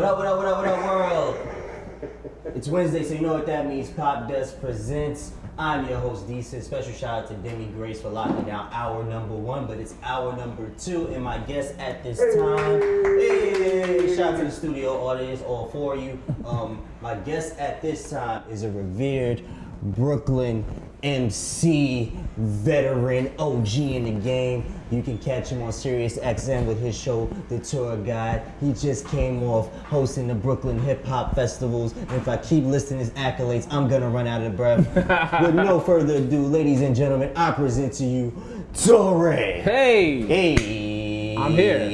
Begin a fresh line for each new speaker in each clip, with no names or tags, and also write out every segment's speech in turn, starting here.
What up, what up, what up, what up, world? It's Wednesday, so you know what that means. Popdust presents. I'm your host, Decent. Special shout out to Demi Grace for locking down hour number one, but it's hour number two, and my guest at this time. Hey, shout out to the studio audience, all four of you. Um, my guest at this time is a revered Brooklyn MC veteran OG in the game. You can catch him on Sirius XM with his show, The Tour Guide. He just came off hosting the Brooklyn Hip Hop Festivals. And if I keep listing his accolades, I'm gonna run out of breath. with no further ado, ladies and gentlemen, I present to you Torae.
Hey!
Hey,
I'm here.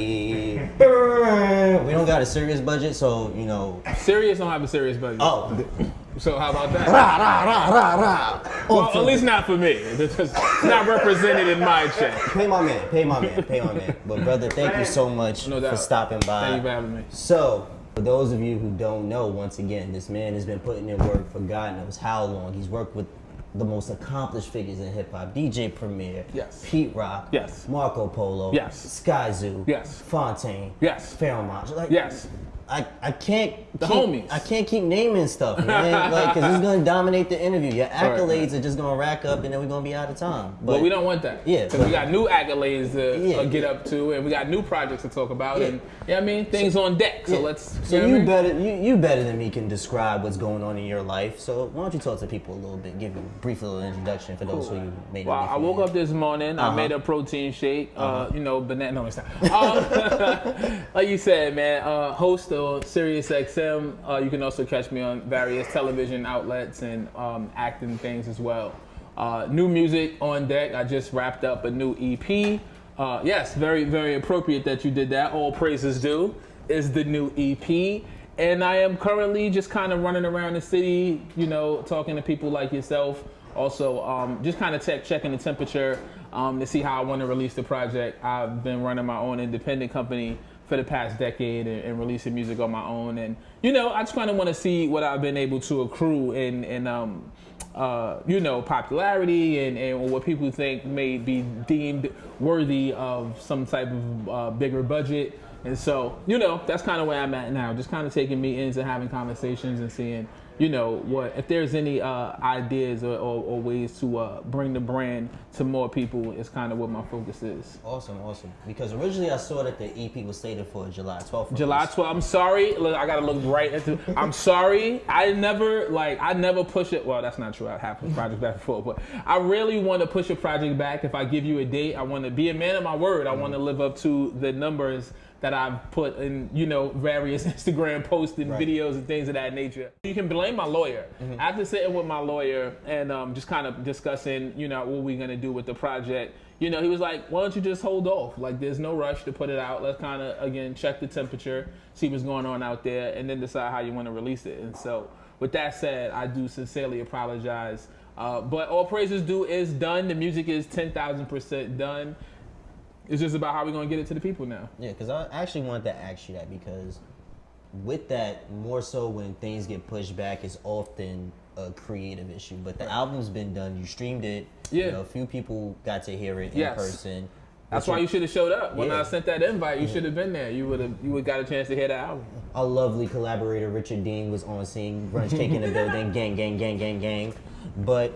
We don't got a serious budget, so you know.
Sirius don't have a serious budget.
Oh,
So how about that?
rah rah rah rah rah.
Well, at least not for me. It's not represented in my check.
Pay my man, pay my man, pay my man. But brother, thank you so much
No
for stopping by.
Thank you for having me.
So, for those of you who don't know, once again, this man has been putting in work for God knows how long. He's worked with the most accomplished figures in hip hop: DJ Premier,
Yes.
Pete Rock,
Yes.
Marco Polo,
Yes.
Skyzoo,
Yes.
Fontaine,
Yes.
Fairmont. Like,
Yes.
I, I can't
The
keep,
homies.
I can't keep naming stuff, man. like, cause it's gonna dominate the interview. Your
Right,
accolades are just gonna rack up, and then we're gonna be out of time.
But we don't want that.
Yeah,
Because we got new accolades to
Yeah.
uh, get up to, and we got new projects to talk about,
Yeah.
and you know I mean? Things on deck. So
Yeah.
let's.
So
you know
you
what I mean?
better you, you better than me can describe what's going on in your life. So why don't you talk to people a little bit, give a brief little introduction for those who you may
Well, I woke up this morning.
Uh-huh.
I made a protein shake. Uh, you know, banana. No, it's not. Uh, like you said, man. Uh, host of Sirius XM. Uh, you can also catch me on various television outlets and um, acting things as well. Uh, new music on deck. I just wrapped up a new EP. Uh, yes, very very appropriate that you did that. All praises due is the new EP. And I am currently just kind of running around the city, you know, talking to people like yourself. Also, um, just kind of check, checking the temperature um, to see how I want to release the project. I've been running my own independent company for the past decade and, and releasing music on my own. And, you know, I just kind of want to see what I've been able to accrue in, in um, uh, you know, popularity and, and what people think may be deemed worthy of some type of uh, bigger budget. And so, you know, that's kind of where I'm at now. Just kind of taking meetings and having conversations and seeing, you know, what if there's any uh, ideas or, or, or ways to uh, bring the brand to more people is kind of what my focus is.
Awesome, awesome. Because originally I saw that the EP was slated for July 12th.
July 12th. I'm sorry. Look, I gotta look right into. I'm sorry. I never like. I never push it. Well, that's not true. I have pushed projects back and forth, but I really want to push a project back. If I give you a date, I want to be a man of my word. I want to live up to the numbers that I've put in, you know, various Instagram posts and
Right.
videos and things of that nature. You can blame my lawyer. After sitting with my lawyer and um, just kind of discussing, you know, what we're gonna do with the project, you know, he was like, why don't you just hold off? Like, there's no rush to put it out. Let's kind of, again, check the temperature, see what's going on out there, and then decide how you want to release it. And so, with that said, I do sincerely apologize. Uh, but all praises due is done. The music is 10,000% done. It's just about how we're going to get it to the people now.
Yeah, because I actually wanted to ask you that because with that, more so when things get pushed back, it's often a creative issue. But the album's been done. You streamed it.
Yeah.
You know, a few people got to hear it in
Yes.
person.
That's why you should have showed up. When
Yeah.
I sent that invite, you should have been there. You would have you would got a chance to hear the album.
Our lovely collaborator Richard Dean was on scene, brunch cake in the building, gang, gang, gang, gang, gang. But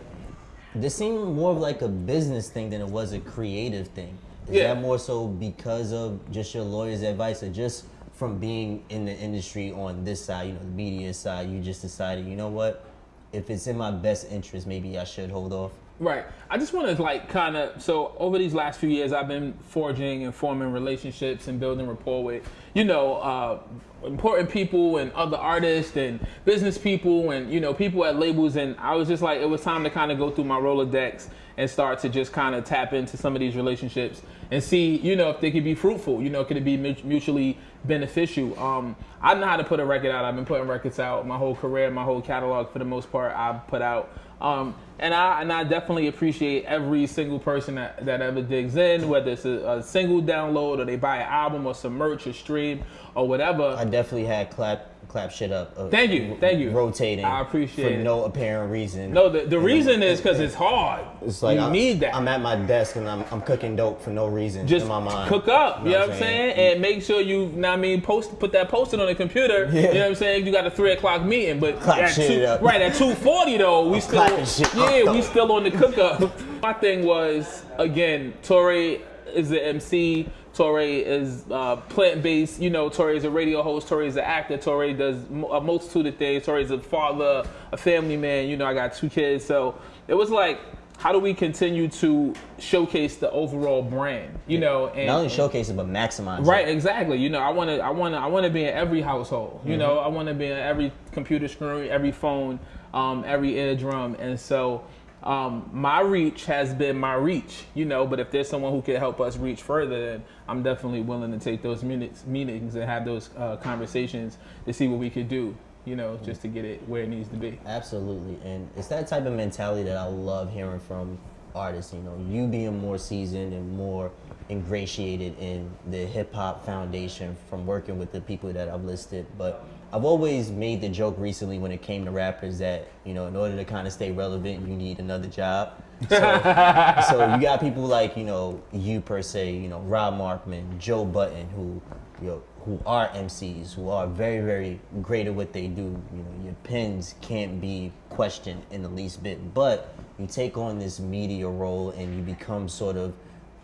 this seemed more of like a business thing than it was a creative thing. Is
Yeah.
that more so because of just your lawyer's advice or just from being in the industry on this side, you know, the media side, you just decided, you know what? If it's in my best interest, maybe I should hold off.
Right. I just want to like kind of so over these last few years, I've been forging and forming relationships and building rapport with you know uh, important people and other artists and business people and you know people at labels. And I was just like, it was time to kind of go through my Rolodex and start to just kind of tap into some of these relationships and see you know if they could be fruitful. You know, could it be mutually beneficial? Um, I know how to put a record out. I've been putting records out my whole career, my whole catalog for the most part. I've put out. Um, and I and I definitely appreciate every single person that, that ever digs in, whether it's a, a single download or they buy an album or some merch or stream or whatever.
I definitely had clap clap shit up. uh,
Thank you, thank you.
Rotating.
I appreciate
for
it.
no apparent reason.
No, the, the reason is because it's hard.
It's like
you
I'm,
need that.
I'm at my desk and I'm, I'm cooking dope for no reason
just
in my mind.
cook up, you know,
what
what I'm saying? And make sure you, know I mean, post put that post it on the computer. Yeah. You know what I'm saying? You got a three o'clock meeting, but
Clap
at
shit
two,
up.
right at two forty though, we still
clapping shit
yeah,
up,
we still on the cook up. my thing was again, Torae is the MC. Torae is uh, plant based. You know, Torae is a radio host. Torae is an actor. Torae does a multitude of things. Torae is a father, a family man. You know, I got two kids, so it was like. How do we continue to showcase the overall brand? You know, and
Not only showcase it, but maximize it.
Right,
it.
exactly. You know, I want to, I want to, I want to be in every household. You know, I want to be in every computer screen, every phone, um, every eardrum, and so um, my reach has been my reach. You know, but if there's someone who can help us reach further, then I'm definitely willing to take those minutes, meetings and have those uh, conversations to see what we could do. You know, just to get it where it needs to be.
Absolutely, and it's that type of mentality that I love hearing from artists. You know, you being more seasoned and more ingratiated in the hip hop foundation from working with the people that I've listed. But I've always made the joke recently when it came to rappers that you know, in order to kind of stay relevant, you need another job. So, so you got people like you know you per se, you know Rob Markman, Joe Budden, who you know who are MCs, who are very very great at what they do. You know your pens can't be questioned in the least bit, but you take on this media role and you become sort of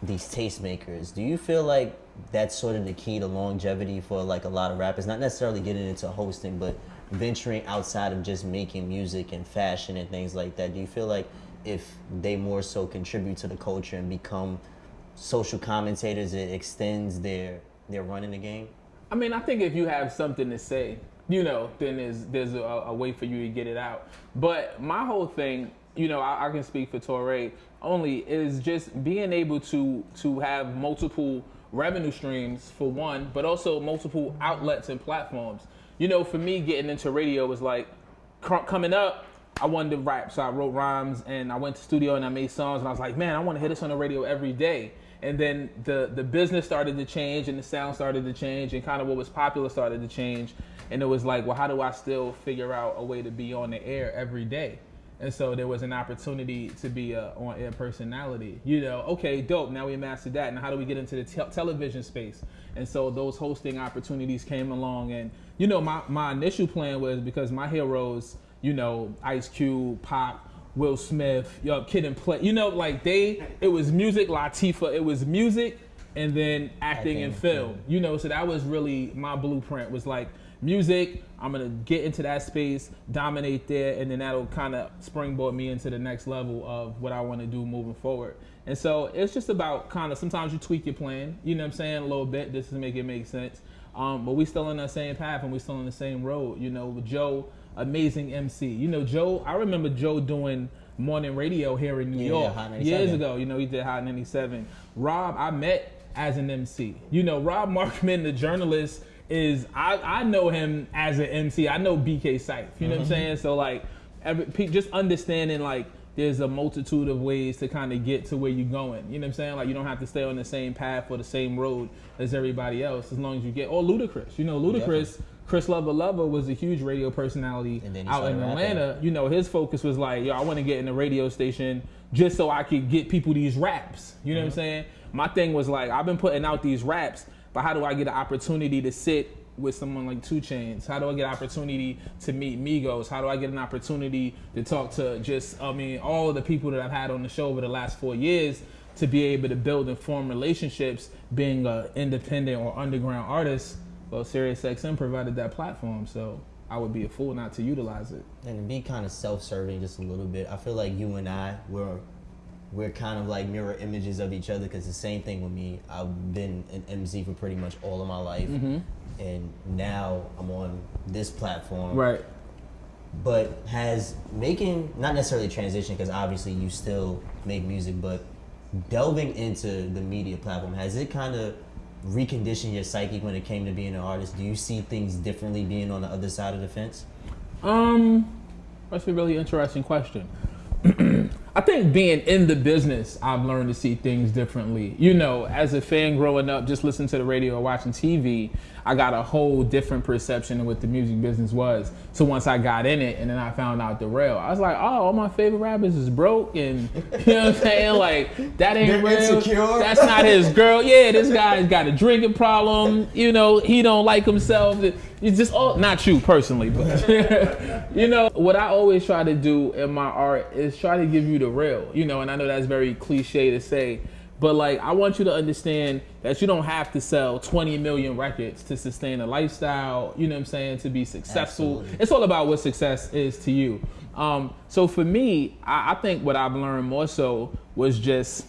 these tastemakers. Do you feel like that's sort of the key to longevity for like a lot of rappers? Not necessarily getting into hosting, but venturing outside of just making music and fashion and things like that. Do you feel like if they more so contribute to the culture and become social commentators, it extends their their run in the game?
I mean, I think if you have something to say, you know, then there's there's a, a way for you to get it out. But my whole thing, you know, I, I can speak for Torae only is just being able to to have multiple revenue streams for one, but also multiple outlets and platforms. You know, for me, getting into radio was like coming up. I wanted to rap, so I wrote rhymes and I went to studio and I made songs and I was like, man, I want to hit this on the radio every day. And then the the business started to change and the sound started to change and kind of what was popular started to change. And it was like, well, how do I still figure out a way to be on the air every day? And so there was an opportunity to be a on-air personality. You know, okay, dope. Now we mastered that. Now how do we get into the te- television space? And so those hosting opportunities came along. And you know, my my initial plan was because my heroes, you know, Ice Cube, Pop, Will Smith, yo, Kid and Play. You know, like they, it was music, Latifah. It was music, and then acting
Acting,
and film. You know, so that was really my blueprint. Was like music. I'm gonna get into that space, dominate there, and then that'll kind of springboard me into the next level of what I want to do moving forward. And so it's just about kind of sometimes you tweak your plan. You know what I'm saying a little bit just to make it make sense. Um, but we still on that same path and we still on the same road. You know, with Joe, amazing MC. You know, Joe. I remember Joe doing morning radio here in New
Yeah,
York
Hot
years ago. You know, he did Hot 97. Rob, I met as an MC. You know, Rob Markman, the journalist, is I, I know him as an MC. I know BK Syfe. You know what I'm saying? So like, every, just understanding like there's a multitude of ways to kind of get to where you're going. You know what I'm saying? Like you don't have to stay on the same path or the same road as everybody else as long as you get. Or Ludacris. You know, Ludacris. Chris Lova Lova was a huge radio personality out in
rapping.
Atlanta. You know, his focus was like, yo, I want to get in a radio station just so I could get people these raps. You know what I'm saying? My thing was like, I've been putting out these raps, but how do I get an opportunity to sit with someone like 2 Chainz? How do I get an opportunity to meet Migos? How do I get an opportunity to talk to just, I mean, all the people that I've had on the show over the last four years to be able to build and form relationships being an independent or underground artist? Well, SiriusXM provided that platform, so I would be a fool not to utilize it.
And to be kind of self-serving just a little bit, I feel like you and I we're we're kind of like mirror images of each other because the same thing with me. I've been an MC for pretty much all of my life, and now I'm on this platform.
Right.
But has making not necessarily transition because obviously you still make music, but delving into the media platform has it kind of reconditioned your psyche when it came to being an artist? Do you see things differently being on the other side of the fence?
Um, that's a really interesting question. I think being in the business, I've learned to see things differently. You know, as a fan growing up, just listening to the radio or watching TV, I got a whole different perception of what the music business was. So once I got in it and then I found out the real, I was like, oh, all my favorite rappers is broke and you know what I'm saying? Like that ain't
They're
real.
insecure.
That's not his girl. Yeah, this guy's got a drinking problem. You know, he don't like himself. It's just all not you personally, but you know what I always try to do in my art is try to give you the real. You know, and I know that's very cliche to say, but like I want you to understand that you don't have to sell 20 million records to sustain a lifestyle. You know what I'm saying? To be successful,
Absolutely.
it's all about what success is to you. Um, so for me, I, I think what I've learned more so was just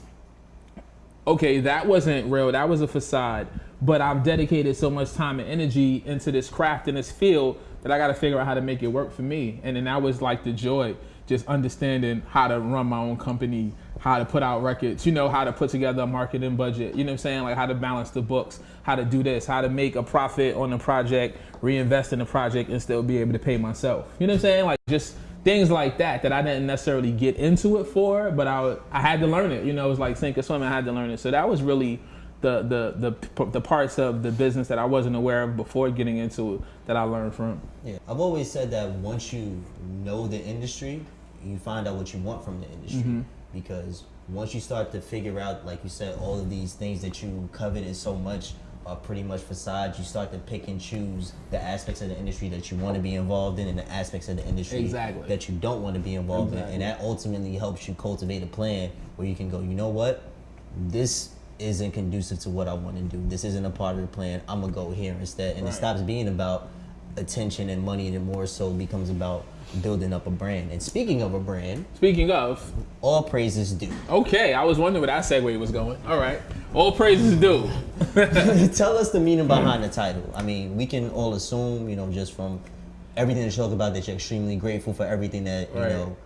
okay, that wasn't real. That was a facade. But I've dedicated so much time and energy into this craft and this field that I got to figure out how to make it work for me. And then that was like the joy, just understanding how to run my own company, how to put out records, you know, how to put together a marketing budget, you know what I'm saying? Like how to balance the books, how to do this, how to make a profit on the project, reinvest in the project, and still be able to pay myself. You know what I'm saying? Like just things like that that I didn't necessarily get into it for, but I, I had to learn it. You know, it was like sink or swim. I had to learn it. So that was really the, the the the parts of the business that I wasn't aware of before getting into it that I learned from.
Yeah, I've always said that once you know the industry, you find out what you want from the industry.
Mm-hmm.
Because once you start to figure out, like you said, all of these things that you coveted so much are pretty much facades. You start to pick and choose the aspects of the industry that you want to be involved in, and the aspects of the industry
Exactly.
that you don't want to be involved
Exactly.
in, and that ultimately helps you cultivate a plan where you can go. You know what? This isn't conducive to what I want to do. This isn't a part of the plan. I'm gonna go here instead, and
Right.
it stops being about attention and money, and it more so becomes about building up a brand. And speaking of a brand,
Speaking of,
all praises due.
okay, I was wondering where that segue was going. All right, all praises due.
Tell us the meaning behind the title. I mean, we can all assume, you know, just from everything that you talk about, that you're extremely grateful for everything that you
Right.
know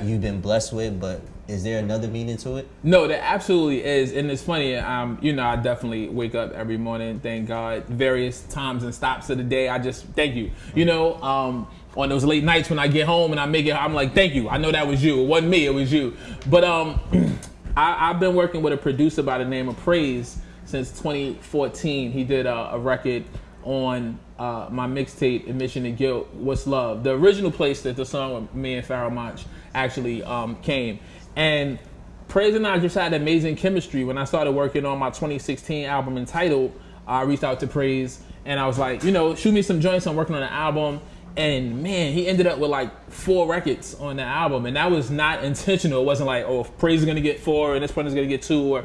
you've been blessed with. But is there another meaning to it?
No, there absolutely is, and it's funny. Um, you know, I definitely wake up every morning, thank God, various times and stops of the day. I just thank you. You know, um, on those late nights when I get home and I make it, I'm like, thank you. I know that was you. It wasn't me. It was you. But um, I, I've been working with a producer by the name of Praise since 2014. He did a, a record on uh, my mixtape Admission to Guilt, What's Love, the original place that the song with me and Pharoahe Monch actually um, came. And Praise and I just had amazing chemistry. When I started working on my 2016 album entitled, I reached out to Praise and I was like, you know, shoot me some joints. I'm working on an album. And man, he ended up with like four records on the album. And that was not intentional. It wasn't like, oh, Praise is to get four and this one is to get two. Or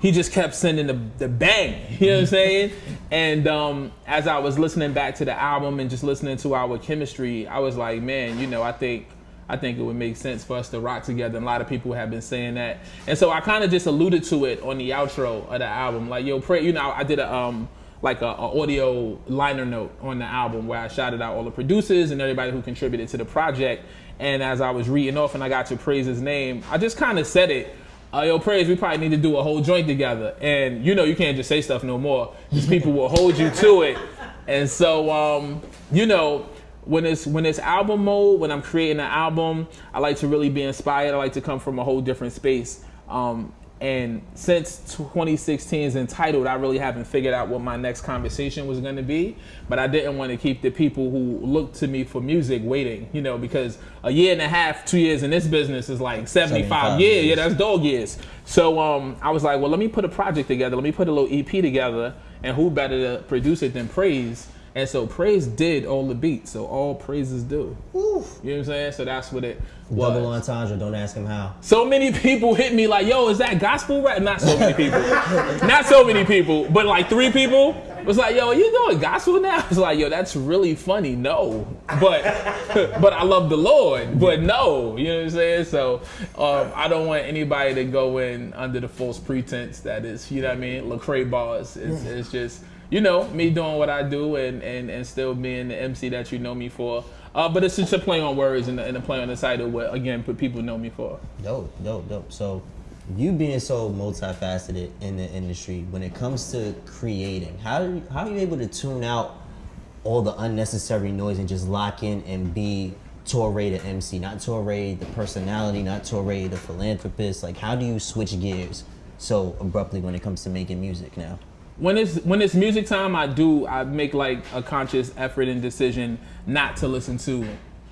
he just kept sending the, the bang. You know what I'm saying? And um, as I was listening back to the album and just listening to our chemistry, I was like, man, you know, I think I think it would make sense for us to rock together. And a lot of people have been saying that. And so I kind of just alluded to it on the outro of the album. Like, yo, pray, you know, I did a um like a, a audio liner note on the album where I shouted out all the producers and everybody who contributed to the project. And as I was reading off and I got to praise his name, I just kind of said it. Uh, yo, praise, we probably need to do a whole joint together. And you know, you can't just say stuff no more. These people will hold you to it. And so, um, you know, when it's when it's album mode, when I'm creating an album, I like to really be inspired. I like to come from a whole different space. Um, and since 2016 is entitled, I really haven't figured out what my next conversation was going to be. But I didn't want to keep the people who look to me for music waiting, you know, because a year and a half, two years in this business is like 75,
75
years.
years.
Yeah, that's dog years. So um, I was like, well, let me put a project together. Let me put a little EP together. And who better to produce it than Praise? And so Praise did all the beats. So all praises do. You know what I'm saying? So that's what it was.
Double entendre. Don't ask him how.
So many people hit me like, yo, is that gospel rap? Not so many people. Not so many people, but like three people was like, yo, are you doing gospel now? I was like, yo, that's really funny. No. But but I love the Lord. But no. You know what I'm saying? So um, I don't want anybody to go in under the false pretense that is, you know what I mean, Lecrae bars. It's, it's just you know, me doing what I do and, and, and still being the MC that you know me for. Uh, but it's just a play on words and, a- and a play on the title, what again, people know me for.
Dope, dope, dope. So, you being so multifaceted in the industry, when it comes to creating, how how are you able to tune out all the unnecessary noise and just lock in and be Torae the MC, not Torae the personality, not Torae the philanthropist? Like, how do you switch gears so abruptly when it comes to making music now?
When it's when it's music time, I do I make like a conscious effort and decision not to listen to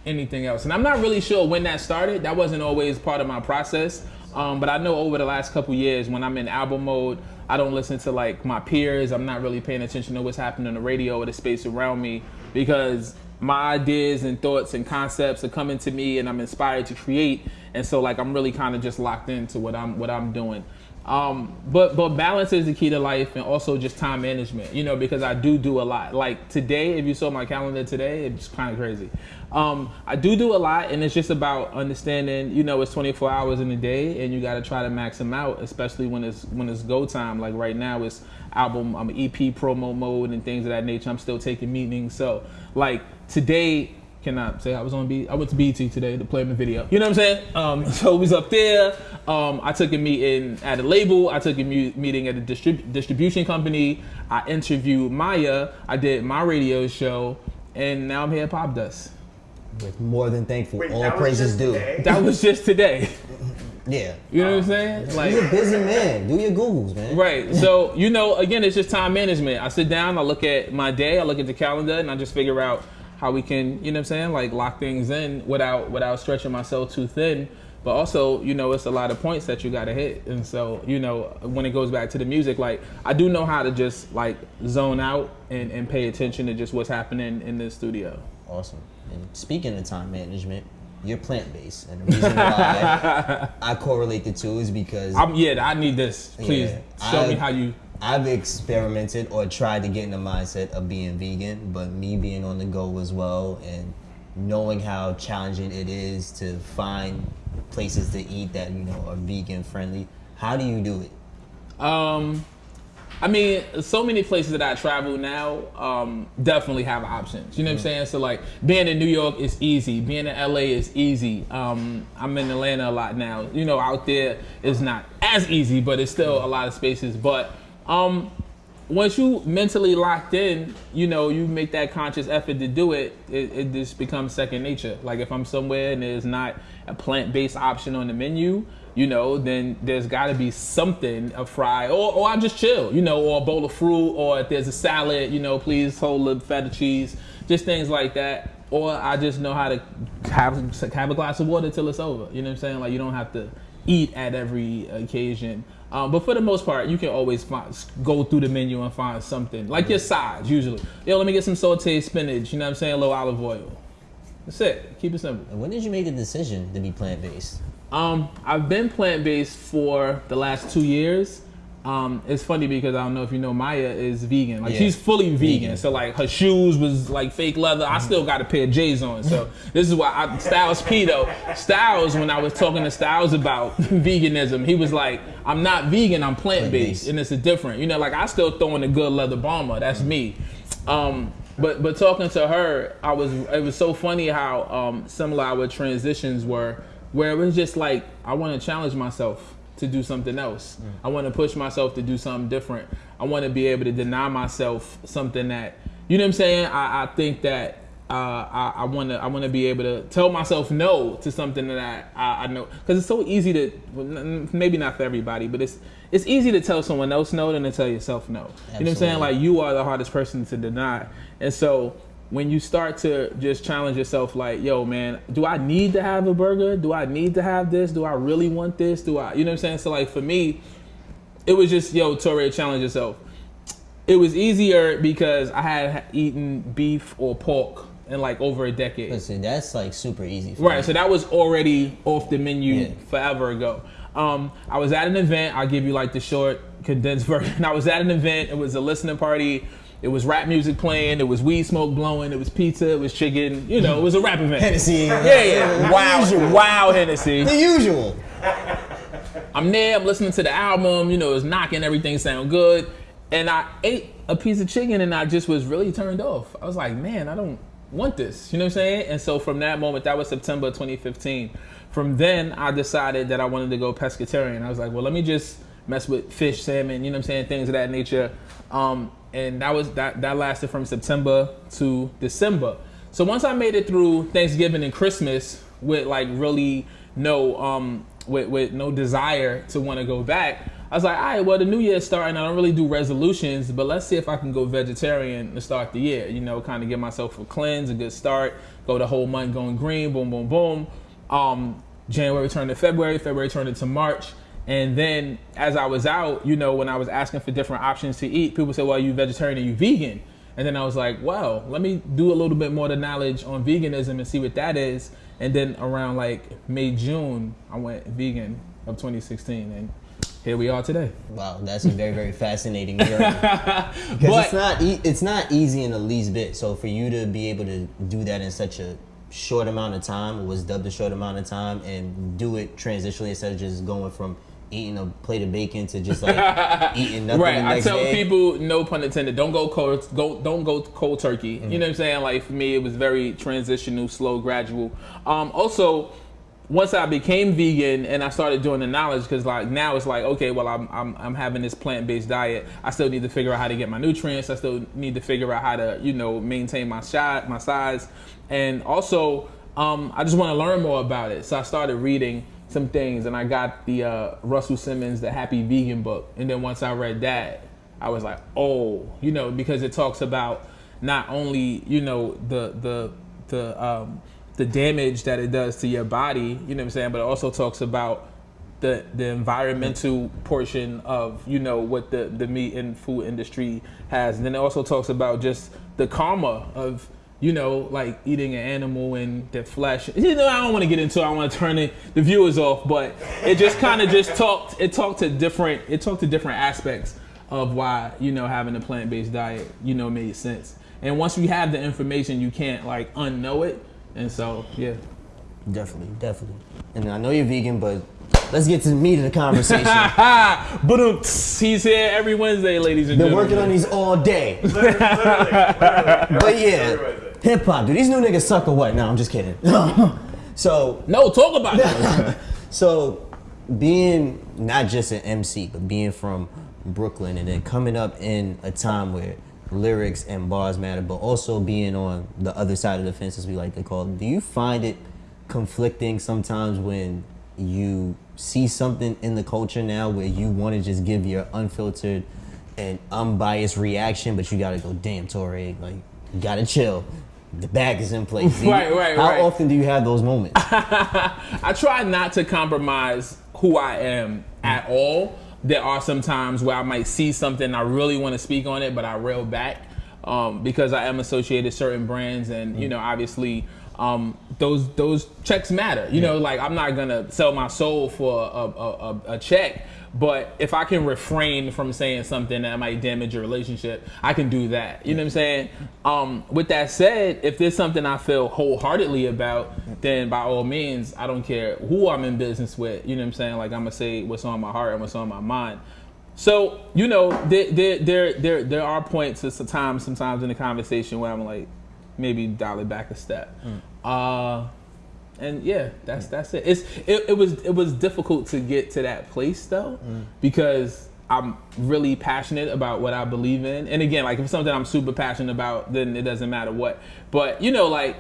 anything else. And I'm not really sure when that started. That wasn't always part of my process. Um, but I know over the last couple years, when I'm in album mode, I don't listen to like my peers. I'm not really paying attention to what's happening on the radio or the space around me because my ideas and thoughts and concepts are coming to me, and I'm inspired to create. And so like I'm really kind of just locked into what I'm what I'm doing. Um, but but balance is the key to life, and also just time management. You know, because I do do a lot. Like today, if you saw my calendar today, it's kind of crazy. Um, I do do a lot, and it's just about understanding. You know, it's 24 hours in a day, and you got to try to max them out, especially when it's when it's go time. Like right now, it's album, I'm EP promo mode and things of that nature. I'm still taking meetings, so like today cannot say I was on B. I went to BT today to play in the video. You know what I'm saying? Um, so we was up there. Um, I took a meeting at a label. I took a mu- meeting at a distrib- distribution company. I interviewed Maya. I did my radio show, and now I'm here at Popdust.
With more than thankful,
Wait,
all praises due.
That was just today.
Yeah.
You know what I'm saying? Like.
You're a busy man. Do your Googles, man.
Right. So, you know, again, it's just time management. I sit down, I look at my day, I look at the calendar, and I just figure out how we can, you know what I'm saying, like lock things in without without stretching myself too thin. But also, you know, it's a lot of points that you gotta hit. And so, you know, when it goes back to the music, like I do know how to just like zone out and, and pay attention to just what's happening in the studio.
Awesome. And speaking of time management, you're plant based, and the reason why I correlate the two is because
I'm yeah, I need this. Please
Yeah.
show me how you
I've experimented or tried to get in the mindset of being vegan, but me being on the go as well and knowing how challenging it is to find places to eat that you know are vegan friendly. How do you do it?
Um, I mean, so many places that I travel now um, definitely have options. You know what I'm saying? So like being in New York is easy. Being in LA is easy. Um, I'm in Atlanta a lot now. You know, out there is not as easy, but it's still a lot of spaces. But um, once you mentally locked in, you know, you make that conscious effort to do it, it, it just becomes second nature. Like if I'm somewhere and there's not a plant-based option on the menu, you know, then there's got to be something, a fry, or, or I just chill, you know, or a bowl of fruit, or if there's a salad, you know, please hold the feta cheese, just things like that. Or I just know how to have, have a glass of water till it's over. You know what I'm saying? Like you don't have to eat at every occasion. Um, but for the most part, you can always find, go through the menu and find something like your sides. Usually, yo, let me get some sauteed spinach. You know what I'm saying? A little olive oil. That's it. Keep it simple.
And when did you make the decision to be plant based?
Um, I've been plant based for the last two years. Um, it's funny because I don't know if you know Maya is vegan. Like
Yeah.
she's fully vegan.
Vegan.
So like her shoes was like fake leather. I still got a pair of J's on. So this is why I, Styles P though. Styles when I was talking to Styles about veganism, he was like, "I'm not vegan. I'm plant based, and it's a different. You know, like I still throw in a good leather bomber. That's me." Um, but but talking to her, I was it was so funny how um, similar our transitions were, where it was just like I want to challenge myself to do something else. I want to push myself to do something different. I want to be able to deny myself something that you know what I'm saying. I, I think that uh, I, I want to I want to be able to tell myself no to something that I, I, I know because it's so easy to well, maybe not for everybody, but it's it's easy to tell someone else no than to tell yourself no. You know what I'm saying? Like you are the hardest person to deny, and so when you start to just challenge yourself, like, yo, man, do I need to have a burger? Do I need to have this? Do I really want this? Do I, you know what I'm saying? So like for me, it was just yo, Torae, challenge yourself. It was easier because I had eaten beef or pork in like over a decade.
Listen, that's like super easy. For
Right,
me.
so that was already off the menu
Yeah.
forever ago. Um, I was at an event. I'll give you like the short, condensed version. I was at an event. It was a listening party. It was rap music playing. It was weed smoke blowing. It was pizza. It was chicken. You know, it was a rap event.
Hennessy.
Yeah, yeah. Wow, wow, Hennessy.
The usual.
I'm there, I'm listening to the album, you know, it's knocking, everything sound good. And I ate a piece of chicken and I just was really turned off. I was like, man, I don't want this. You know what I'm saying? And so from that moment, that was September 2015. From then, I decided that I wanted to go pescatarian. I was like, well, let me just mess with fish, salmon, you know what I'm saying, things of that nature. Um, and that was that that lasted from September to December. So once I made it through Thanksgiving and Christmas with like really no um with, with no desire to want to go back, I was like, all right, well the new year's starting. I don't really do resolutions, but let's see if I can go vegetarian to start the year. You know, kind of give myself a cleanse, a good start. Go the whole month going green, boom, boom, boom. Um, January turned to February, February turned into March. And then as I was out, you know, when I was asking for different options to eat, people said, well, are you vegetarian or you vegan? And then I was like, well, let me do a little bit more of the knowledge on veganism and see what that is. And then around like May, June, I went vegan of 2016. And here we are today.
Wow, that's a very very fascinating journey. Because it's not e- it's not easy in the least bit. So for you to be able to do that in such a short amount of time, it was dubbed a short amount of time, and do it transitionally instead of just going from eating a plate of bacon to just like eating nothing
Right. I tell
day.
people, no pun intended, don't go cold, go don't go cold turkey.
Mm-hmm.
You know what I'm saying? Like for me, it was very transitional, slow, gradual. Um, also, once I became vegan and I started doing the knowledge, because like now it's like okay, well I'm, I'm I'm having this plant based diet. I still need to figure out how to get my nutrients. I still need to figure out how to you know maintain my shot, my size, and also um, I just want to learn more about it. So I started reading some things, and I got the uh, Russell Simmons The Happy Vegan book, and then once I read that, I was like, oh, you know, because it talks about not only you know the the the um, the damage that it does to your body, you know what I'm saying, but it also talks about the the environmental portion of you know what the the meat and food industry has, and then it also talks about just the karma of you know like eating an animal and the flesh. You know, I don't want to get into. it. I want to turn it, the viewers off, but it just kind of just talked. It talked to different. It talked to different aspects of why you know having a plant based diet you know made sense. And once you have the information, you can't like unknow it. And so yeah.
Definitely, definitely. And I know you're vegan, but let's get to the meat of the conversation.
But he's here every Wednesday, ladies and
Been
gentlemen.
working on these all day.
Literally, literally, literally.
But yeah,
Literally.
Hip hop. Do these new niggas suck or what? No, I'm just kidding. so
No, talk about it.
So, being not just an MC, but being from Brooklyn and then coming up in a time where lyrics and bars matter, but also being on the other side of the fence, as we like to call it, do you find it conflicting sometimes when you see something in the culture now where you want to just give your unfiltered and unbiased reaction, but you gotta go, damn, Torae, like, you gotta chill. The bag is in place. You-
Right, right,
How
right.
often do you have those moments?
I try not to compromise who I am at all. There are some times where I might see something I really want to speak on it, but I rail back um, because I am associated certain brands, and you know, obviously, um, those those checks matter. You know, like I'm not gonna sell my soul for a, a, a, a check. But if I can refrain from saying something that might damage your relationship, I can do that. You know what I'm saying? Um, with that said, if there's something I feel wholeheartedly about, then by all means, I don't care who I'm in business with. You know what I'm saying? Like I'm gonna say what's on my heart and what's on my mind. So you know, there there there there, there are points at times sometimes in the conversation where I'm like, maybe dial it back a step. Uh, and yeah, that's that's it. It's it, it was it was difficult to get to that place though, mm. because I'm really passionate about what I believe in. And again, like if it's something I'm super passionate about, then it doesn't matter what. But you know, like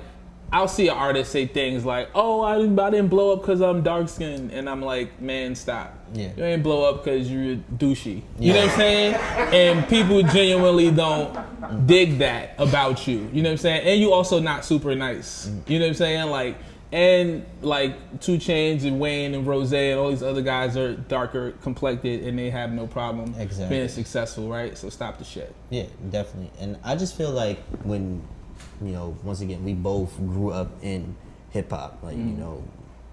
I'll see an artist say things like, "Oh, I didn't, I didn't blow up because I'm dark skinned," and I'm like, "Man, stop!
Yeah.
You ain't blow up because you're douchey." You know what I'm saying? And people genuinely don't mm. dig that about you. You know what I'm saying? And you also not super nice. Mm. You know what I'm saying? Like, and like 2 Chainz and Wayne and Rose and all these other guys are darker complected and they have no problem
Exactly.
being successful, right? So stop the shit.
Yeah, definitely. And I just feel like when, you know, once again, we both grew up in hip hop. Like, you mm. know,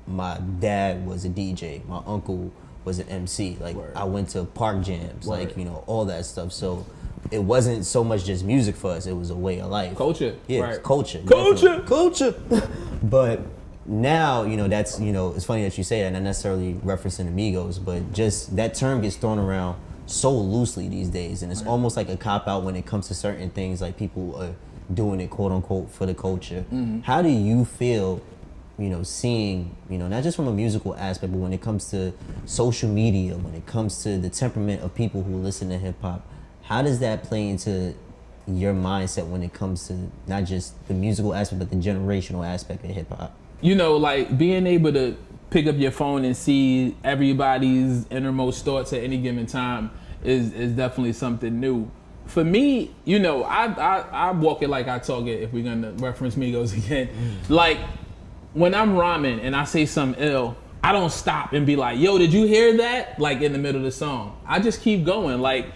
my dad was a DJ, my uncle was an MC. Like,
Word.
I went to park jams,
Word.
like, you know, all that stuff. So it wasn't so much just music for us, it was a way of life.
Culture.
Yeah,
right.
culture.
Culture.
definitely. Culture. but now, you know, that's, you know, it's funny that you say that, not necessarily referencing amigos, but just that term gets thrown around so loosely these days. And it's almost like a cop out when it comes to certain things, like people are doing it, quote unquote, for the culture. Mm-hmm. How do you feel? You know, seeing, you know, not just from a musical aspect, but when it comes to social media, when it comes to the temperament of people who listen to hip hop, how does that play into your mindset when it comes to not just the musical aspect but the generational aspect of hip hop?
You know, like being able to pick up your phone and see everybody's innermost thoughts at any given time is is definitely something new. For me, you know, I I, I walk it like I talk it. If we're gonna reference Migos again, like when I'm rhyming and I say something ill, I don't stop and be like, "Yo, did you hear that?" Like in the middle of the song, I just keep going. Like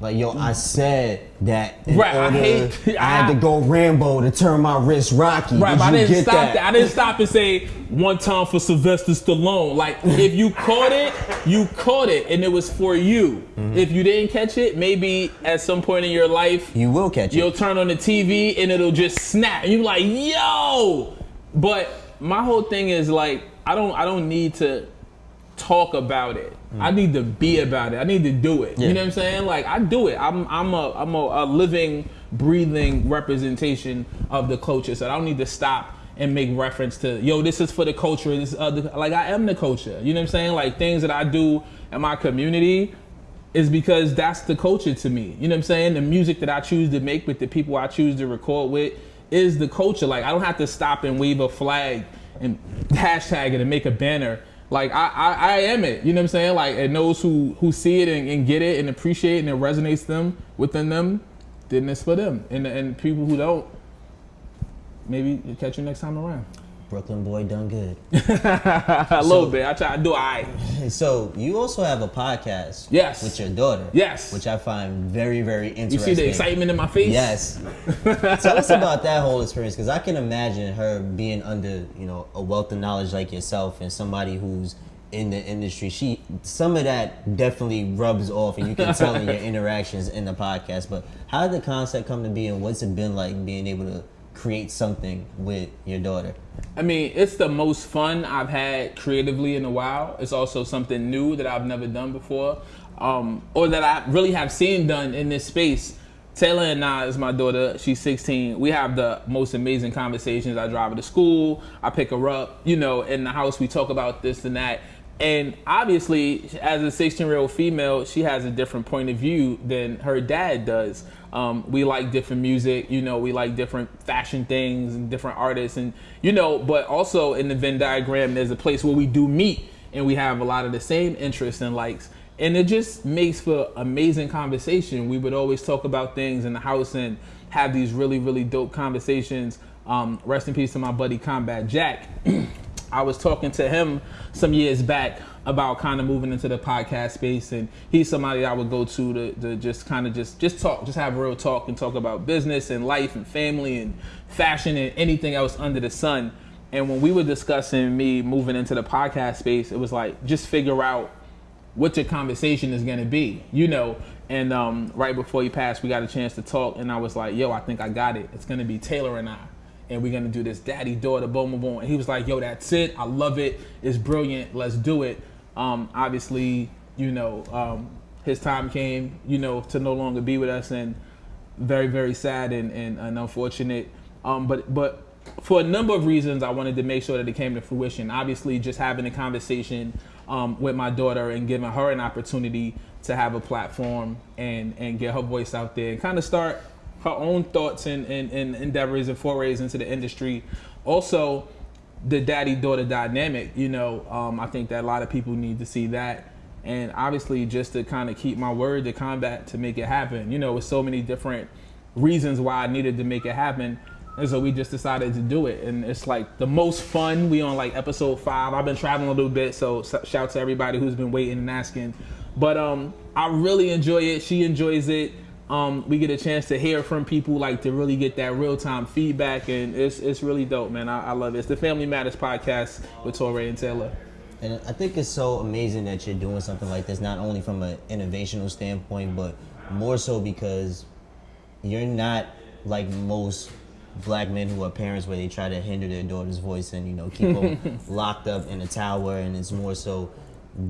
Like yo, I said that.
Right, I
order-
hate-
I had to go Rambo to turn my wrist Rocky.
Right,
Did
but I
you
didn't
get
stop
that?
that. I didn't stop and say one time for Sylvester Stallone. Like if you caught it, you caught it, and it was for you.
Mm-hmm.
If you didn't catch it, maybe at some point in your life,
You will catch it.
you'll turn on the TV and it'll just snap, and you're like, "Yo!" But my whole thing is like, I don't, I don't need to talk about it. I need to be about it. I need to do it.
Yeah.
You know what I'm saying? Like I do it. I'm I'm a I'm a, a living, breathing representation of the culture. So I don't need to stop and make reference to yo. This is for the culture. This other like I am the culture. You know what I'm saying? Like things that I do in my community is because that's the culture to me. You know what I'm saying? The music that I choose to make with the people I choose to record with is the culture. Like I don't have to stop and wave a flag and hashtag it and make a banner. Like I, I, I am it. You know what I'm saying? Like and those who who see it and, and get it and appreciate it and it resonates them within them, then it's for them. And and people who don't, maybe catch you next time around.
Brooklyn boy done good.
a little bit. I try to do I.
So you also have a podcast.
Yes.
With your daughter.
Yes.
Which I find very, very interesting.
You see the excitement in my face?
Yes. Tell us about that whole experience, because I can imagine her being under, you know, a wealth of knowledge like yourself and somebody who's in the industry. She some of that definitely rubs off, and you can tell in your interactions in the podcast. But how did the concept come to be, and what's it been like being able to create something with your daughter?
I mean, it's the most fun I've had creatively in a while. It's also something new that I've never done before, um, or that I really have seen done in this space. Taylor and I is my daughter. She's 16. We have the most amazing conversations. I drive her to school. I pick her up. You know, in the house we talk about this and that. And obviously, as a 16 year old female, she has a different point of view than her dad does. Um, we like different music, you know, we like different fashion things and different artists, and you know, but also in the Venn diagram, there's a place where we do meet and we have a lot of the same interests and likes. And it just makes for amazing conversation. We would always talk about things in the house and have these really, really dope conversations. Um, rest in peace to my buddy Combat Jack. I was talking to him some years back about kind of moving into the podcast space, and he's somebody I would go to to, to just kind of just just talk, just have a real talk and talk about business and life and family and fashion and anything else under the sun. And when we were discussing me moving into the podcast space, it was like just figure out what your conversation is gonna be, you know. And um, right before he passed, we got a chance to talk, and I was like, "Yo, I think I got it. It's gonna be Taylor and I." and we're gonna do this daddy daughter boom boom boom and he was like yo that's it i love it it's brilliant let's do it um, obviously you know um, his time came you know to no longer be with us and very very sad and, and, and unfortunate um, but but for a number of reasons i wanted to make sure that it came to fruition obviously just having a conversation um, with my daughter and giving her an opportunity to have a platform and and get her voice out there and kind of start her own thoughts and, and, and endeavors and forays into the industry. Also, the daddy daughter dynamic, you know, um, I think that a lot of people need to see that. And obviously, just to kind of keep my word to combat to make it happen. You know, with so many different reasons why I needed to make it happen. And so we just decided to do it. And it's like the most fun. We on like episode five. I've been traveling a little bit, so shout to everybody who's been waiting and asking. But um, I really enjoy it. She enjoys it um, we get a chance to hear from people, like to really get that real time feedback, and it's it's really dope, man. I, I love it. It's the Family Matters podcast with Torae and Taylor.
And I think it's so amazing that you're doing something like this, not only from an innovational standpoint, but more so because you're not like most black men who are parents where they try to hinder their daughter's voice and you know keep them locked up in a tower and it's more so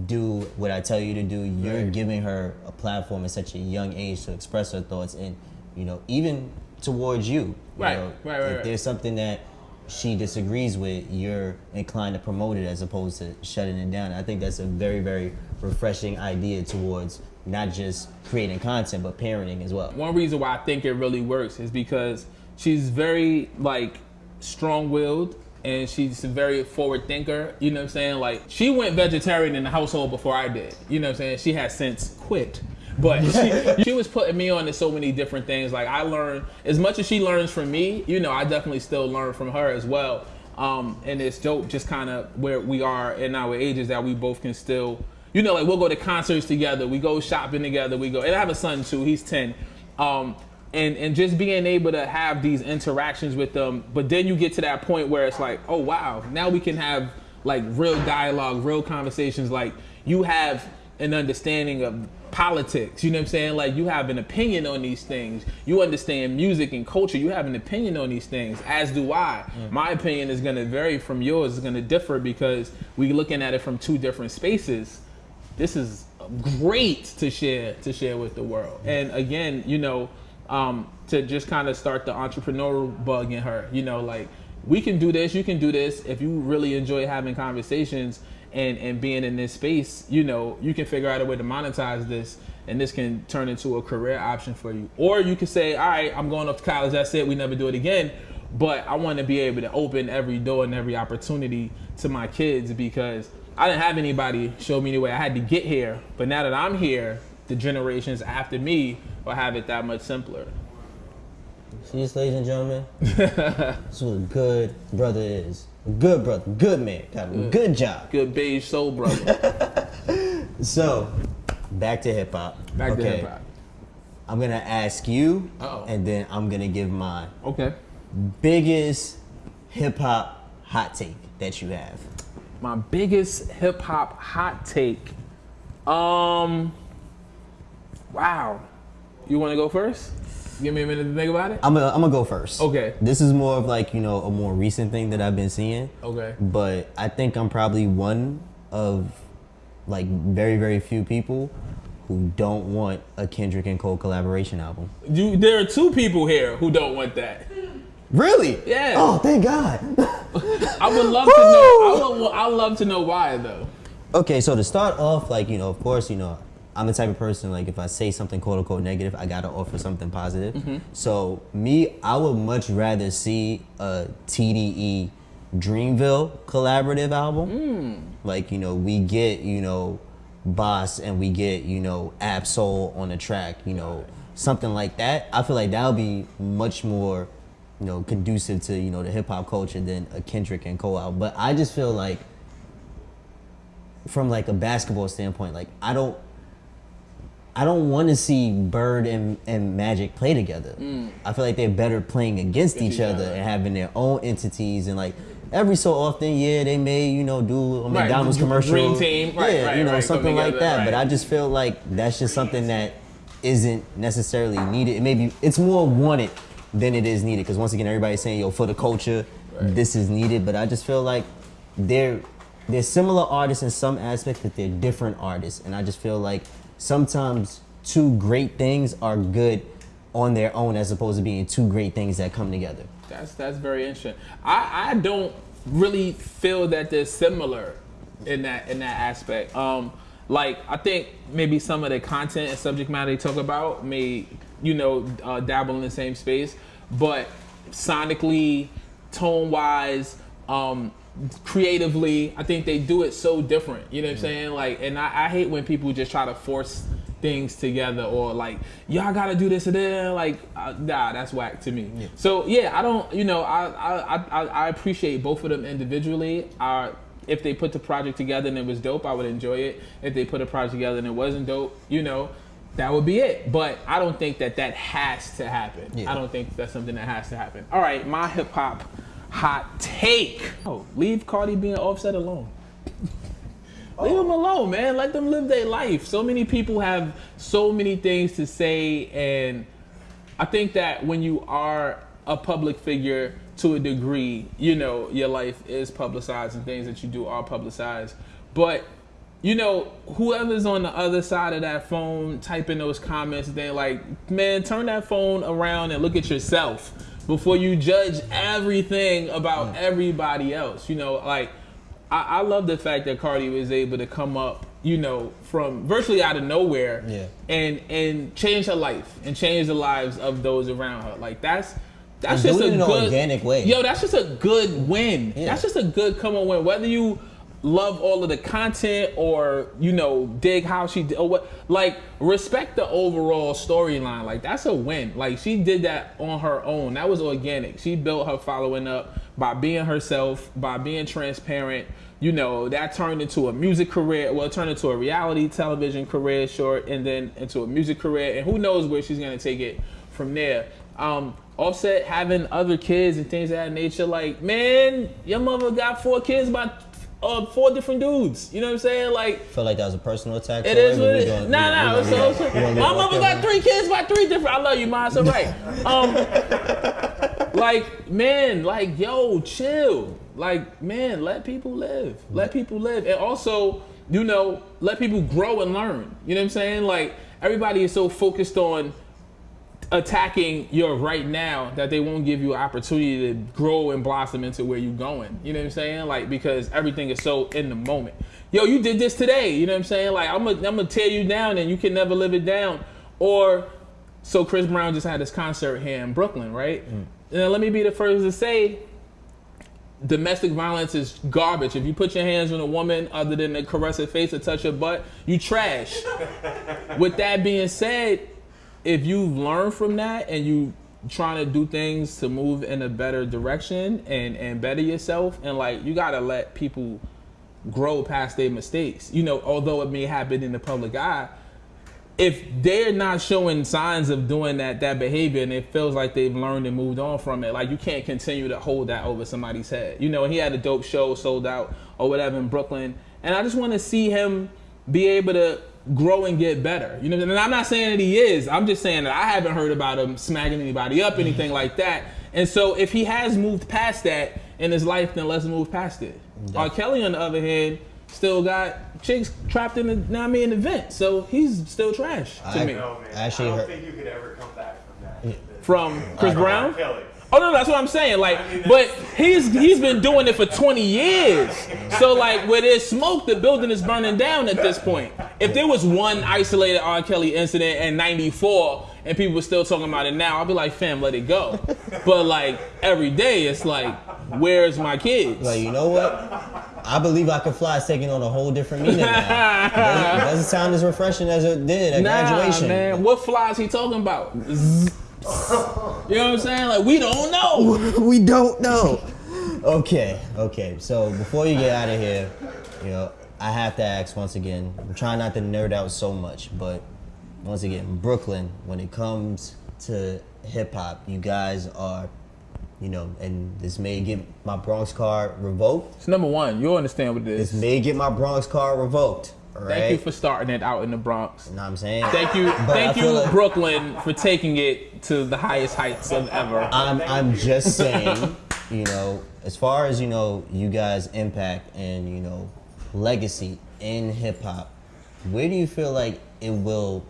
do what I tell you to do. You're
Right.
giving her a platform at such a young age to express her thoughts and you know even towards you. you
Right,
know,
right, right,
If
right.
there's something that she disagrees with, you're inclined to promote it as opposed to shutting it down. I think that's a very, very refreshing idea towards not just creating content but parenting as well.
One reason why I think it really works is because she's very like strong-willed and she's a very forward thinker. You know what I'm saying? Like she went vegetarian in the household before I did. You know what I'm saying? She has since quit. But she, she was putting me on to so many different things. Like I learned as much as she learns from me, you know, I definitely still learn from her as well. Um, and it's dope just kind of where we are in our ages that we both can still, you know, like we'll go to concerts together, we go shopping together, we go, and I have a son too, he's 10. Um, and, and just being able to have these interactions with them, but then you get to that point where it's like, oh wow, now we can have like real dialogue, real conversations. Like you have an understanding of politics. You know what I'm saying? Like you have an opinion on these things. You understand music and culture. You have an opinion on these things, as do I. Mm. My opinion is going to vary from yours. It's going to differ because we're looking at it from two different spaces. This is great to share to share with the world. And again, you know, um, to just kind of start the entrepreneurial bug in her. You know, like we can do this, you can do this. If you really enjoy having conversations and and being in this space, you know, you can figure out a way to monetize this, and this can turn into a career option for you. Or you can say, all right, I'm going off to college. That's it. We never do it again. But I want to be able to open every door and every opportunity to my kids because I didn't have anybody show me the way. I had to get here. But now that I'm here, the generations after me will have it that much simpler.
See this, ladies and gentlemen? That's what a good brother is. A good brother, good man. Got a good, good job.
Good beige soul brother.
so, back to hip hop.
Back okay. to hip hop.
I'm gonna ask you,
Uh-oh.
and then I'm gonna give mine.
Okay.
Biggest hip hop hot take that you have.
My biggest hip hop hot take. Um. Wow. You want to go first? Give me a minute to think about it.
I'm gonna I'm go first.
Okay.
This is more of like you know a more recent thing that I've been seeing.
Okay.
But I think I'm probably one of like very very few people who don't want a Kendrick and Cole collaboration album.
You, there are two people here who don't want that.
Really?
Yeah.
Oh, thank God.
I would love to know. I would. I love to know why though.
Okay, so to start off, like you know, of course, you know, I'm the type of person like if I say something quote unquote negative, I gotta offer something positive. Mm-hmm. So me, I would much rather see a TDE Dreamville collaborative album.
Mm.
Like you know, we get you know Bas and we get you know Ab-Soul on the track. You know, something like that. I feel like that would be much more you know conducive to you know the hip hop culture than a Kendrick and Cole album. But I just feel like from like a basketball standpoint, like I don't I don't want to see Bird and, and Magic play together.
Mm.
I feel like they're better playing against each, each other, other and having their own entities and like every so often, yeah, they may you know do a McDonald's
right.
commercial,
Dream team, right,
yeah,
right,
you know something like that. But I just feel like that's just something that isn't necessarily needed. It may be it's more wanted than it is needed because once again, everybody's saying yo for the culture, this is needed. But I just feel like they're they're similar artists in some aspects, but they're different artists, and I just feel like sometimes two great things are good on their own as opposed to being two great things that come together.
That's that's very interesting. I, I don't really feel that they're similar in that in that aspect. Um, like I think maybe some of the content and subject matter they talk about may you know uh, dabble in the same space, but sonically, tone wise, um, creatively, I think they do it so different. You know what I'm saying? Like, and I, I, hate when people just try to force things together or like y'all gotta do this and then like uh, nah that's whack to me. Yeah. So yeah, I don't. You know, I, I I I appreciate both of them individually. I, if they put the project together and it was dope, I would enjoy it. If they put a project together and it wasn't dope, you know, that would be it. But I don't think that that has to happen. Yeah. I don't think that's something that has to happen. All right, my hip hop hot take. Oh, leave Cardi B and Offset alone. Leave them alone, man. Let them live their life. So many people have so many things to say, and I think that when you are a public figure to a degree, you know, your life is publicized and things that you do are publicized. But you know, whoever's on the other side of that phone typing those comments, they're like, man, turn that phone around and look at yourself before you judge everything about everybody else. You know, like I, I love the fact that Cardi was able to come up you know, from virtually out of nowhere,
Yeah.
and and change her life and change the lives of those around her. Like that's that's
And
just a good
organic way.
Yo, that's just a good win.
Yeah.
That's just a good come on win. Whether you love all of the content or you know dig how she did what like respect the overall storyline. Like that's a win. Like she did that on her own. That was organic. She built her following up by being herself by being transparent. You know that turned into a music career well turned into a reality television career short and then into a music career and who knows where she's going to take it from there. Um Offset having other kids and things of that nature like man your mother got four kids by uh, four different dudes you know what i'm saying like
feel like that was a personal attack.
it is what it
we
Nah, nah. So, so, my mother got three kids by three different. I love you. It's all right. Um, like man, like yo, chill. Like man, let people live. Let people live, and also, you know, let people grow and learn. You know what I'm saying? Like everybody is so focused on attacking your right now that they won't give you an opportunity to grow and blossom into where you're going. You know what I'm saying? Like because everything is so in the moment. Yo, you did this today. You know what I'm saying? Like I'm gonna I'm gonna tear you down and you can never live it down. Or so Chris Brown just had this concert here in Brooklyn, right? Mm. And let me be the first to say domestic violence is garbage. If you put your hands on a woman other than to caress her face or touch her butt, you trash. With that being said, if you've learned from that and you trying to do things to move in a better direction and and better yourself and like you got to let people grow past their mistakes. You know, although it may happen in the public eye, if they're not showing signs of doing that that behavior and it feels like they've learned and moved on from it, like you can't continue to hold that over somebody's head. You know, he had a dope show sold out or whatever in Brooklyn, and I just want to see him be able to grow and get better. You know, and I'm not saying that he is. I'm just saying that I haven't heard about him smacking anybody up, anything like that. And so if he has moved past that in his life, then let's move past it. R. Kelly, on the other hand, still got chicks trapped in the now I mean in the vent, so he's still trash to
I-
me.
No, man.
Actually,
I don't
her-
think you could ever come back from that.
From Chris
From
Brown.
Kelly.
Oh no, that's what I'm saying. Like,
I mean,
but he's he's been doing it for 20 years. So like, where there's smoke, the building is burning down at this point. If there was one isolated R. Kelly incident in '94 and people were still talking about it now, I'd be like, fam, let it go. But like every day, it's like, where's my kids?
Like, you know what? I believe I can fly is taking on a whole different meaning now. It doesn't, it doesn't sound as refreshing as it did at
Nah,
graduation.
man, what flies he talking about? Zzz. You know what I'm saying? Like we don't know.
we don't know. Okay, okay. So before you get out of here, you know, I have to ask once again. I'm trying not to nerd out so much, but once again, Brooklyn, when it comes to hip hop, you guys are, you know, and this may get my Bronx card revoked.
It's number one. You'll understand what
This
this is.
may get my Bronx card revoked. Right.
Thank you for starting it out in the Bronx.
You know what I'm saying?
Thank you,
But
thank you,
like-
Brooklyn, for taking it to the highest heights of ever.
I'm I'm just saying, you know, as far as you know, you guys' impact and you know, legacy in hip hop, where do you feel like it will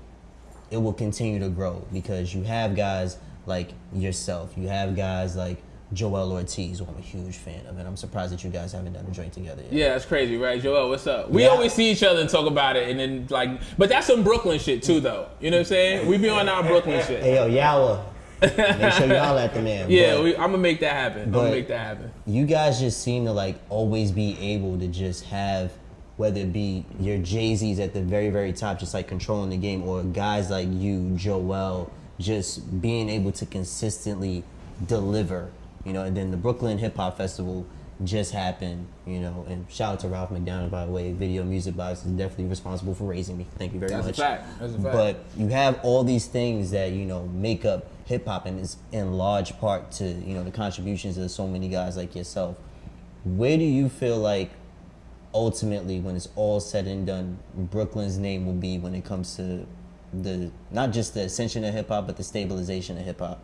it will continue to grow? Because you have guys like yourself, you have guys like Joel Ortiz, who I'm a huge fan of, and I'm surprised that you guys haven't done a joint together yet.
Yeah, that's crazy, right, Joel? What's up? We
Yeah.
always see each other and talk about it, and then like, but that's some Brooklyn shit too, though. You know what I'm saying? We be on our Brooklyn shit.
Hey yo, Yawa. Make sure y'all at the man.
Yeah, we, I'm gonna make that happen. I'm gonna make that happen.
you guys just seem to like always be able to just have whether it be your Jay Z's at the very very top, just like controlling the game, or guys like you, Joel, just being able to consistently deliver. You know, and then the Brooklyn Hip Hop Festival just happened. You know, and shout out to Ralph McDaniels by the way. Video Music Box is definitely responsible for raising me. Thank you very
That's a
much.
fact. That's a fact.
But you have all these things that you know make up hip hop, and is in large part to you know the contributions of so many guys like yourself. Where do you feel like ultimately, when it's all said and done, Brooklyn's name will be when it comes to the not just the ascension of hip hop, but the stabilization of hip hop?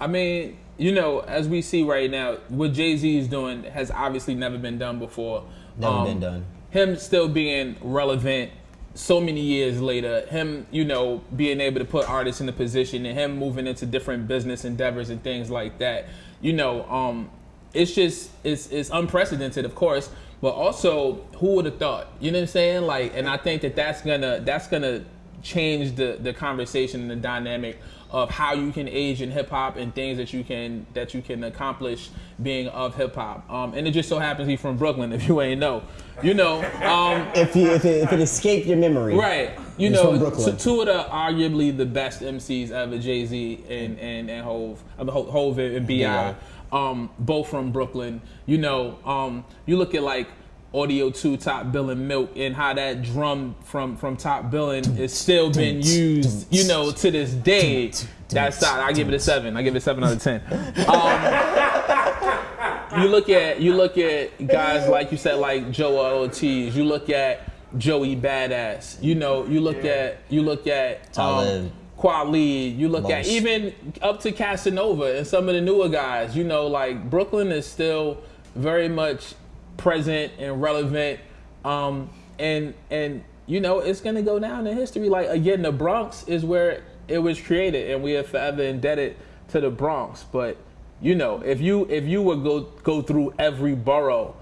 I mean, you know, as we see right now, what Jay Z is doing has obviously never been done before.
Never
Um,
been done.
Him still being relevant so many years later, him, you know, being able to put artists in a position and him moving into different business endeavors and things like that. You know, um, it's just it's it's unprecedented, of course. but also who would have thought? You know what I'm saying? Like, and I think that that's gonna that's gonna change the the conversation and the dynamic of how you can age in hip hop and things that you can that you can accomplish being of hip hop. Um, and it just so happens he's from Brooklyn. If you ain't know, you know. Um,
If you if it, if it escaped your memory,
Right. You know, t- two of the arguably the best MCs ever, Jay Z and and and Hov, I mean, Ho- Hov and Bi,
Yeah.
um, both from Brooklyn. You know, um, you look at like Audio Two, Top Billing Milk, and how that drum from from Top Billing is still being used. You know, to this day. That's solid. I give it a seven. I give it a seven out of ten. Um, you look at you look at guys like you said like Joe Ortiz. You look at Joey Badass. You know, you look at you look at
Talib.
um, Kweli. You look at even up to Casanova and some of the newer guys. You know, like Brooklyn is still very much present and relevant. Um, and and you know, it's gonna go down in history. Like again, the Bronx is where it was created, and we are forever indebted to the Bronx. But you know, if you if you would go go through every borough,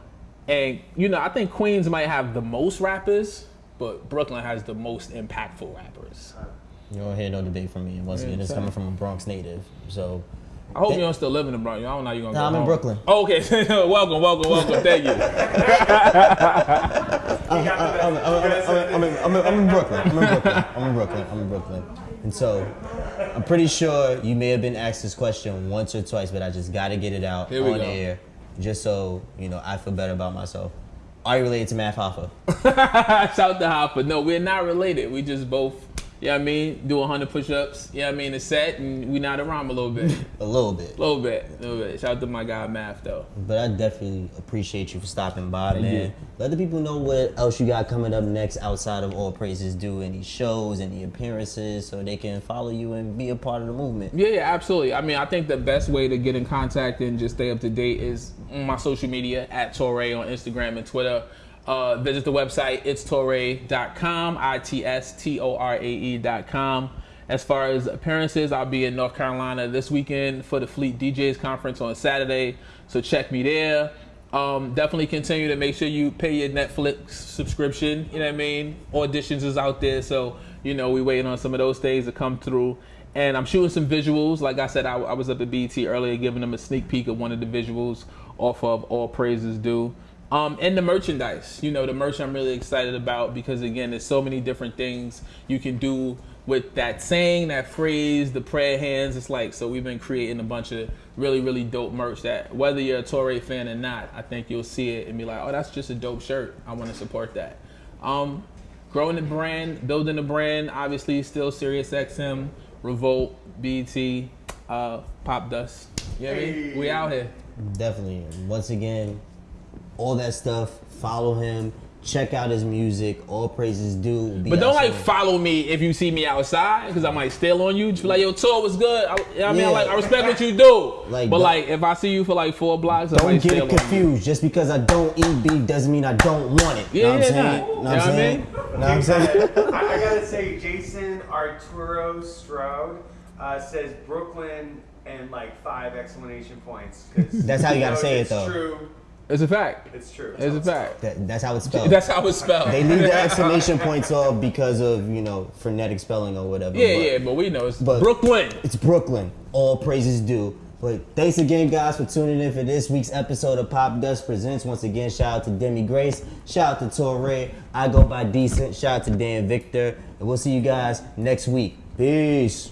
and you know, I think Queens might have the most rappers, but Brooklyn has the most impactful rappers.
You don't hear no debate from me. Once again, it's coming from a Bronx native. So
I hope you don't still live in the Bronx. I don't know how you gonna.
Nah,
go
I'm in. Brooklyn.
Oh, okay, welcome, welcome, welcome. Thank you.
I'm, in, I'm, in, I'm in Brooklyn. I'm in Brooklyn. I'm in Brooklyn. I'm in Brooklyn. And so, I'm pretty sure you may have been asked this question once or twice, but I just got to get it out
Here we
on
go.
air, just so you know I feel better about myself. Are you related to Math Hoffa?
Shout to Hoffa. No, we're not related. We just both, you know I mean, do 100 push-ups, you know I mean, a set, and we nod around a little bit.
A little bit.
A little bit, a little bit. Shout out to my guy Math though.
But I definitely appreciate you for stopping by, man.
you.
Let the people know what else you got coming up next outside of All Praises Due, any shows, any appearances, so they can follow you and be a part of the movement.
Yeah, yeah, absolutely. I mean, I think the best way to get in contact and just stay up to date is on my social media at Torae on Instagram and Twitter. Uh, visit the website, it's torae.com, I T S T O R A E.com. As far as appearances, I'll be in North Carolina this weekend for the Fleet DJs conference on Saturday, so check me there. Um, definitely continue to make sure you pay your Netflix subscription. You know what I mean? Auditions is out there, so you know we waiting on some of those things to come through. And I'm shooting some visuals. Like I said, I, I was up at BT earlier, giving them a sneak peek of one of the visuals off of All Praises Due. Um, and the merchandise, you know, the merch I'm really excited about because again, there's so many different things you can do with that saying, that phrase, the prayer hands. It's like so we've been creating a bunch of really, really dope merch that whether you're a Torae fan or not, I think you'll see it and be like, oh, that's just a dope shirt. I want to support that. Um, growing the brand, building the brand, obviously still Sirius XM, Revolt, BT, uh, Popdust. You know what I mean? We out here.
Definitely. Once again, all that stuff. Follow him. Check out his music. All praises due. will be
But don't like follow me if you see me outside because I might steal on you. Just be like, yo, tour was good. I, you know what I mean,
Yeah.
like I respect what you do.
Like,
but like if I see you for like four blocks,
Don't
might
get
steal
it confused. Just because I don't eat beef doesn't mean I don't want it.
Yeah,
know what I'm saying? Know what
You know
I'm
what I
saying?
mean?
Know what I'm saying?
I, I gotta say, Jason Arturo Stroud uh, says Brooklyn and like five exclamation points. 'cause
That's how you gotta
knows
say it,
it's
though.
True.
It's a fact.
It's true.
It's a fact.
That, that's how it's spelled.
That's how it's spelled.
they leave the exclamation points off because of you know phonetic spelling or whatever.
yeah,
but
yeah, but we know it's
but-
Brooklyn.
It's Brooklyn. All praises due. But thanks again, guys, for tuning in for this week's episode of Popdust Presents. Once again, shout out to Demi Grace. Shout out to Torae. I go by Decent. Shout out to Dan Victor. And we'll see you guys next week. Peace.